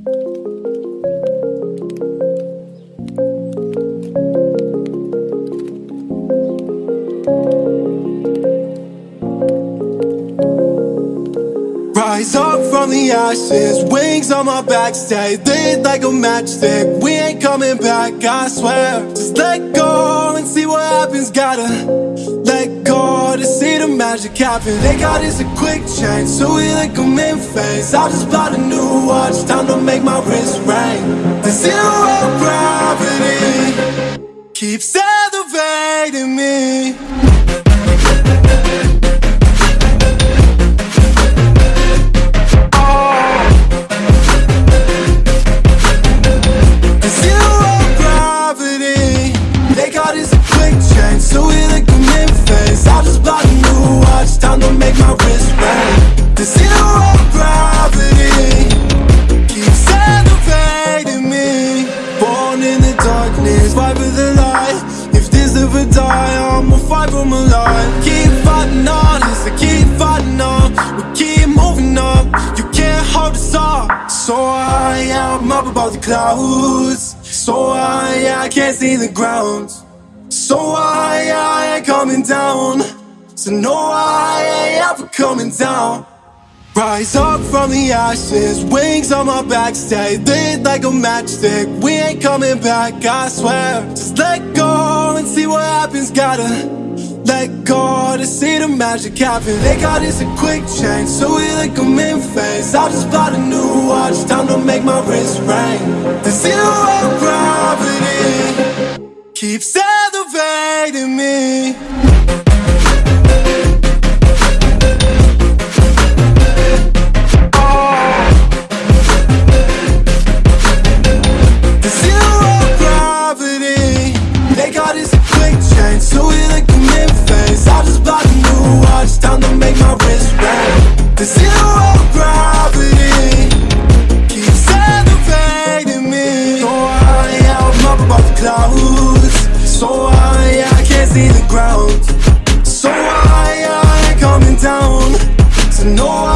Rise up from the ashes, wings on my back, stay lit like a matchstick. We ain't coming back, I swear. Just let go and see what happens. Gotta let the magic happen. They got us a quick change, so we like them in phase. I just bought a new watch, time to make my wrist ring. The zero gravity keeps elevating me. Zero gravity zero gravity Keeps elevating me. Born in the darkness for the light. If this ever I'ma fight for my life. Keep fighting on I keep fighting on. We keep moving up You can't hold us up. So high, I'm up above the clouds. So high, I can't see the ground. So high, I ain't coming down So no, I ain't ever coming down Rise up from the ashes, wings on my back, stay lit like a matchstick. We ain't coming back, I swear. Just let go and see what happens. Gotta let go to see the magic happen. They got us a quick change, so we like them in phase. I just bought a new watch, time to make my wrist Gravity keeps elevating me. So high, I'm up above the clouds. So high, I can't see the ground. So high, I'm coming down. So no.